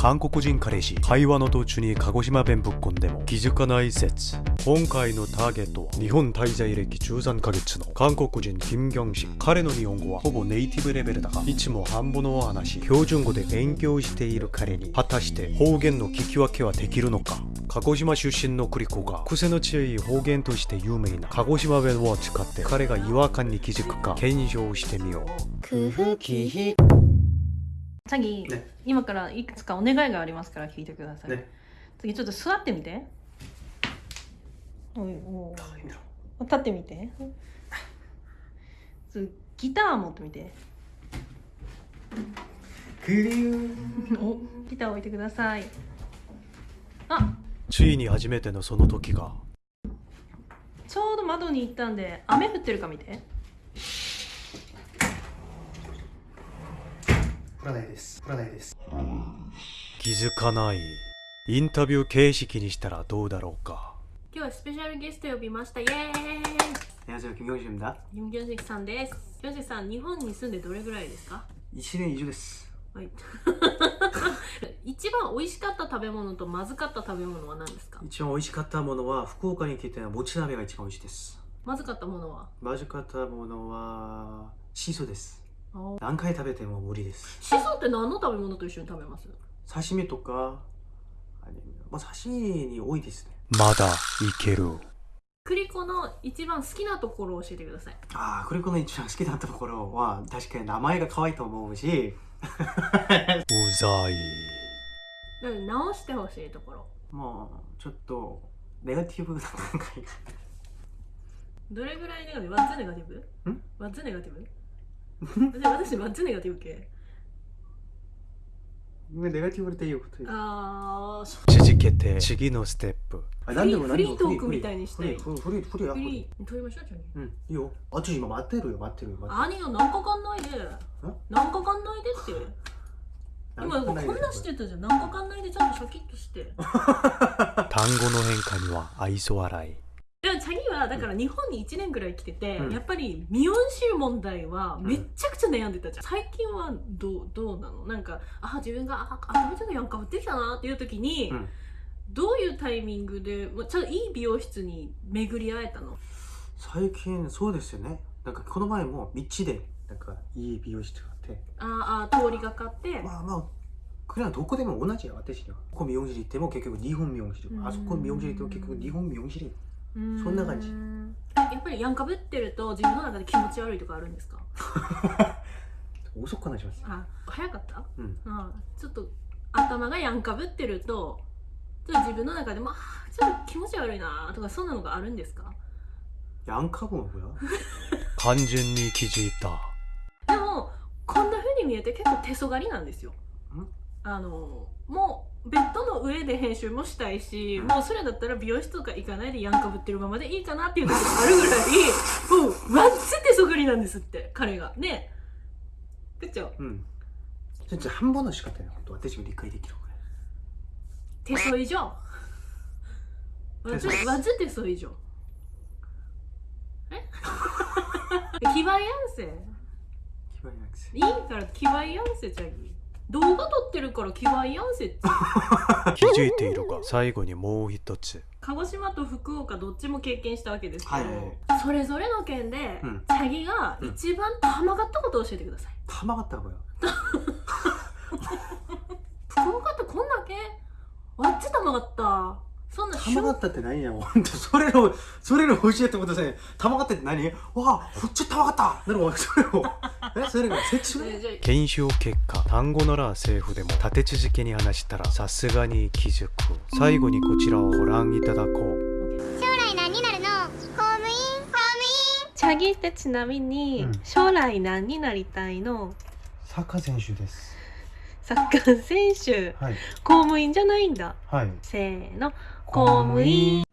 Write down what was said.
韓国人彼氏会話の途中に鹿児島弁ぶっこんでも気づかない説今回のターゲットは日本滞在歴13ヶ月の韓国人金경식彼の日本語はほぼネイティブレベルだがいつも半分の話標準語で勉強している彼に。果たして方言の聞き分けはできるのか？鹿児島出身のクリコが癖の強い方言として有名な鹿児島弁を使って彼が違和感に気づくか検証してみよう。工夫キヒチャギ、ね。今からいくつかお願いがありますから聞いてください、ね。次ちょっと座ってみて。おいおい立ってみて。次ギター持ってみて。クリューおギター置いてください。あ。ついに初めてのその時が。ちょうど窓に行ったんで雨降ってるか見て降らないです降らないです気づかないインタビュー形式にしたらどうだろうか今日はスペシャルゲスト呼びましたイエーイ 안녕하세요 김경식입니다 キム・ギョンシクさんですギョンシクさん日本に住んでどれぐらいですか 1年以上ですはい一番美味しかった食べ物とまずかった食べ物は何ですか一番美味しかったものは福岡に来てもち鍋が一番美味しいですまずかったものはまずかったものはシソですお 何回食べても無理です。シソって何の食べ物と一緒に食べます？刺身とかあれまあ刺身に多いですね。まだいける。クリコの一番好きなところを教えてください。ああこれこの一番好きだったところは確かに名前が可愛いと思うし。うざい。なので直してほしいところ。もうちょっとネガティブな考えがどれぐらいネガティブ ?What's ネガティブ？ん ?What's ネガティブ？で私 What's ネガティブ系ネガティブっていうことですあーそ続けて次のステップ。あフリーフリートークみたいにしたい。フリーフリーフリーフリーフリー取りましょうちょにうんいいよ。あっち今待ってるよ待ってるよ待って兄が何かかんないで。何かかんないでって。る 今こんなしてたじゃん。何かかんないでちゃんとシャキッとして。単語の変化には愛想笑いだから日本に1年ぐらい来てて、うん。やっぱりミヨン州問題はめっちゃくちゃ悩んでたじゃん、最近はどうどうなの？なんかあ自分があ頭ちゃんがやんかぶってきたなっていう時に、うん。どういうタイミングでまあちゃんといい美容室に巡り会えたの？最近そうですよね。なんかこの前も道でなんかいい美容室があって。ああ通りがかって、まあまあこれはどこでも同じや私には。ここ美容師行っても結局日本美容師うんあそこ美容師行っても結局日本美容師うーそんな感じ。やっぱりやんかぶってると自分の中で気持ち悪いとかあるんですか？遅く話しますあ早かった？うん。あちょっと頭がやんかぶってるとちょっと自分の中でもあーちょっと気持ち悪いなとかそんなのがあるんですか？ヤンカブは完全に気づいた。でもこんな風に見えて結構手そがりなんですよ。ん？あのもうベッドの上で編集もしたいしもうそれだったら美容室とか行かないでやんかぶってるままでいいかなっていう時があるぐらいもうマジで手そがりなんですって彼が。ね。え部長うん。じゃあ半分の仕方ね本当私も理解できるこれ手そ以上わずわず手そ以上え気ばいやん。せ 気分なくせいいから気ばいやんせチャギ動画撮ってるから気ばいやんせって。気づいているが最後にもう一つ。鹿児島と福岡どっちも経験したわけですけど、はい。はいはいそれぞれの県で、うん。チャギが一番たまがったことを教えてください、たまがったこれ福岡ってこんだけわっちたまがった。そんなたまがったって何やもう。それをそれを教えてください。たまがったって何？わあこっちたまがった。なるほど。それをえそれが説明？えじゃあ検証結果単語ならセーフでも立て続けに話したらさすがに気づく。最後にこちらをご覧いただこう。将来何になるの？公務員？公務員？チャギってちなみに、うん。将来何になりたいの？サッカー選手です。サッカー選手。はい。公務員じゃないんだ。はい。せーの。公務員